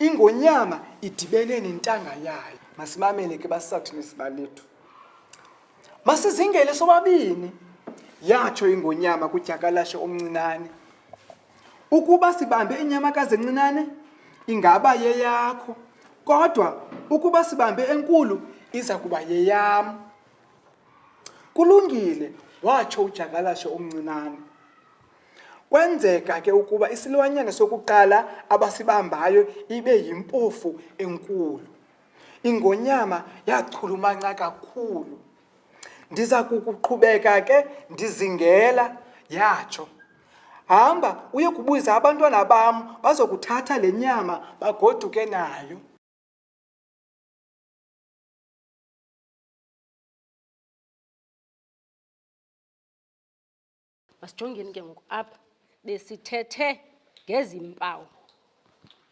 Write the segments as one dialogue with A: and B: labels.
A: ingonyama idibene nentanga yayo masimamele ke basathini sibalethu masizingele sobabini yatsho ingonyama kudyakalashe omncinane Ukuba sibambe inyamakazi encinane, ingaba yeyakho, kodwa ukuba sibambe enkulu, iza kuba yeyam. Kulungile, watsho udyakalashe omncinane. Kwenzeka ke ukuba isilwanyana sokuqala abasibambayo ibe yimpofu enkulu. Ingonyama yachulumanca kakhulu. Ndiza kukuqhubeka ke ndizingela, yatsho. Hamba uye kubuza abantwana bam bazokuthatha le nyama bagoduke nayo.
B: masijongeni ke ngoku apha besithethe ngezi mpawu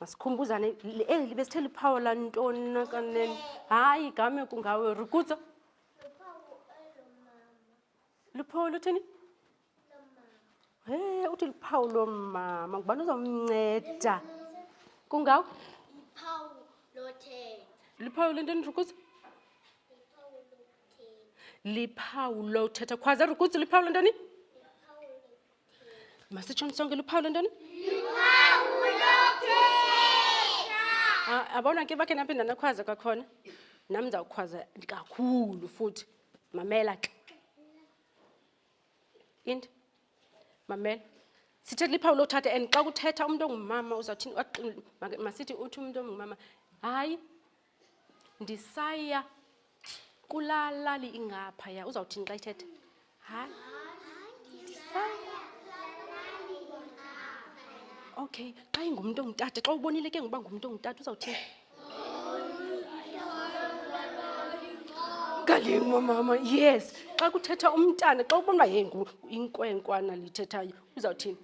B: masikhumbuzane eli besithe liphawu lantoni nakanene hayi igame kungawe rikutsa liphawu luthini he uthi liphawu lomama ngubani uzawumnceda kungawo liphawu lentoni rikutsa liphawu lothetha khwaza rukuzi liphawu lentoni masitshoni sonke liphawu lentoni abona ke bakhe naphinda nakhwaza kwakhona nam ndizawukhwaza kakhulu futhi mamela ke into mamela sithetha liphawu lothatha and xa kuthetha umntu ongumama uzawuthini masithi uthi umntu ongumama hayi ndisaya kulaa lali ingaphaya uzawuthini xa ithetha hayi okay xa ingumntu ongutata xa ubonile ke ngoba ngumntu ongutata uzawuthini galingwa mama yes xa kuthetha umntana xa ubona uba yeyi inkwenkwana liyithethayo uzawuthini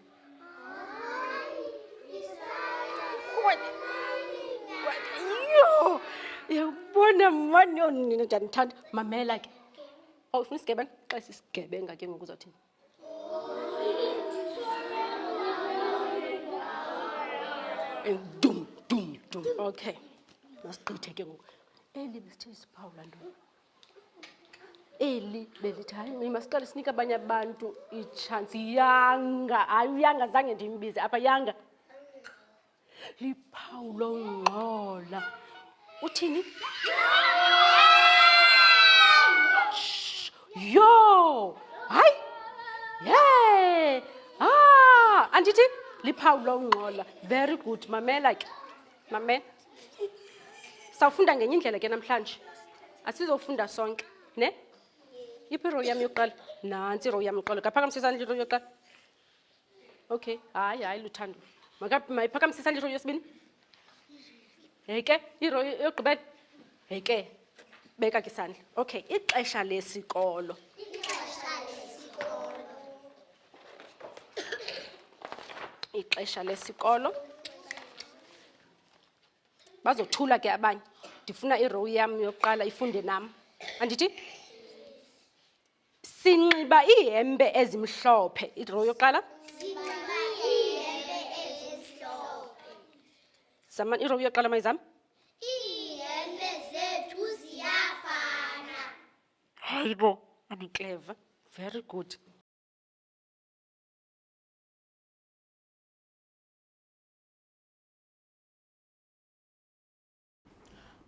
B: yabona mani yonina njani ndithanda mamela ke awufuna isigebenga xa sisigebenga ke ngoku uzothini dum dum dum okay masigqithe ke ngoku eli besithe isiphawula ntoni eli belithi hayi mi masiqale sinike abanye abantu itshansi yanga hayi uyanga zange ndimbize apha yanga liphawu longxola uthini yho hayi ye ha ah, andithi liphawu longxola very good mamela ke mamela sawufunda ngenye indlela ke namhlanje asizofunda sonke ne iphi irow yam yokuqala nantsi irow yam yokuqala kaphakamise isandla irow yokuqala okay hayi hayi luthando mayiphakamise isandla irow yesibini heke irow yogqibela heke beka ke isandla okay ixesha lesikolo ixesha lesikolo bazothula ke abanye ndifuna irow yam yokuqala ifunde nam andithi sinxiba iihembe ezimhlophe irow yokuqala zama irow yokuqala mayizam
C: iihembe zethu ziyafana
B: hayi bo anikleva very good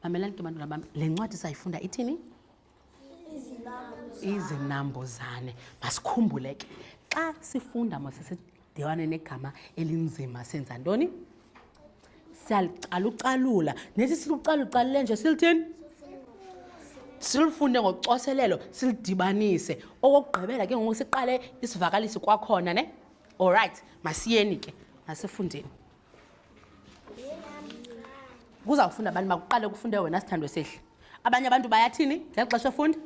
D: mamelani ke bantwana bam le ncwadi sayifunda ithini izinambuzane masikhumbule ke xa sifunda masisidibane negama elinzima senza ntoni siyalucalucalula nesi silucalucalule nje silithini silufunde ngocoselelo silidibanise okokugqibela ke ngoku siqale isivakalisi kwakhona ne All right, masiyeni ke, masifundeni. Kuzawufunda abantu makuqale kufunde wena sithandwe sehle. Abanye abantu bayathini ngeli xesha efunda?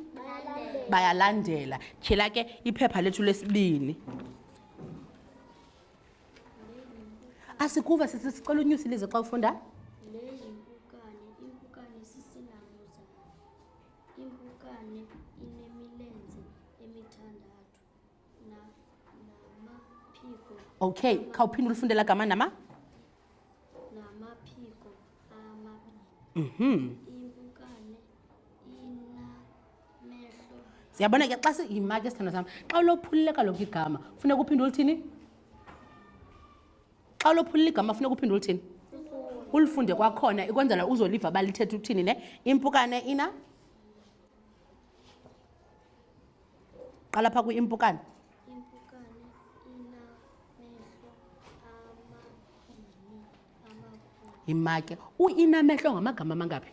D: Bayalandela. Tyhila ke iphepha lethu lesibini. Asikuva sisi sicela unyusi lize xa ufunda.
E: Lezi impukane, impukane sisinamuza. Impukane inemilenze emithandathu.
D: okay khawuphinde ulifundela gama nama
E: namaphiko amabini mhm impukane inamehlo
D: siyabona ke xa siyimake sithando sam xa ulophulile kaloku igama funeka uphinde ulithini xa ulophulile igama funeka uphinde ulithini ulifunde kwakhona ikwenzela uzoliva balithetha uthini ne impukane ina qala phaa kwi-impukane yimake uinamehlo ngamagama amangaphi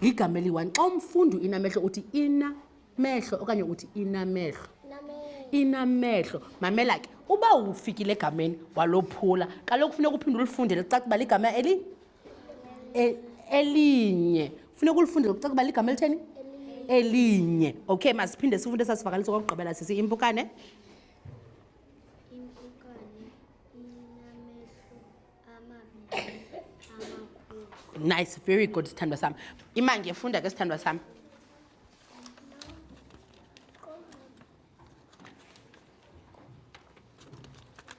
D: ligama eliyi-one xa umfundi uinamehlo uthi inamehlo okanye uthi inamehlo inamehlo mamela ke uba ufikile egameni walophula kaloku funeka uphinde ulifunde licaca uba ligama eli E- elinye funeka ulifunde lokucaca uba ligama elitheni elinye okay masiphinde sifunde sasivakaliso kokugqibela sisi impukane
E: Impukane inamehlo amabini amakhulu.
D: nice very good sithandwa sam imange funda ke sithandwa sam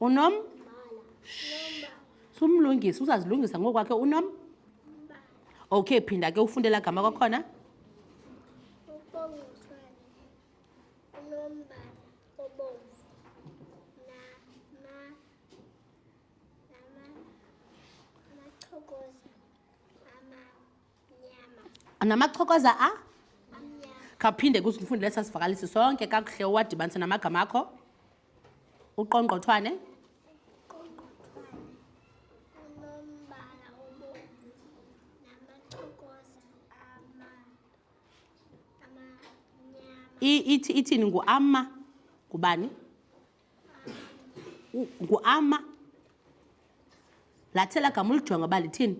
D: unom sumlungisi uzazilungisa ngokwakhe unom okay phinda ke ufunde la gama kwakhona namachokoza a khawuphinde kusifundile sasivakalisi sonke kakuhle owadibanise namagama akho uqongqothwane ithi ithini nguama ngubani nguama lathela gama ulijonga uba lithini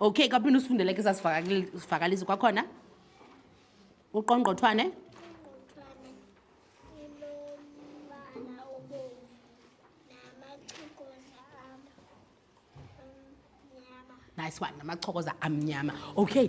D: okay kaphinde usifundele ke sasivakalisi kwakhona uqongqothwane nice one namachokoza amnyama okay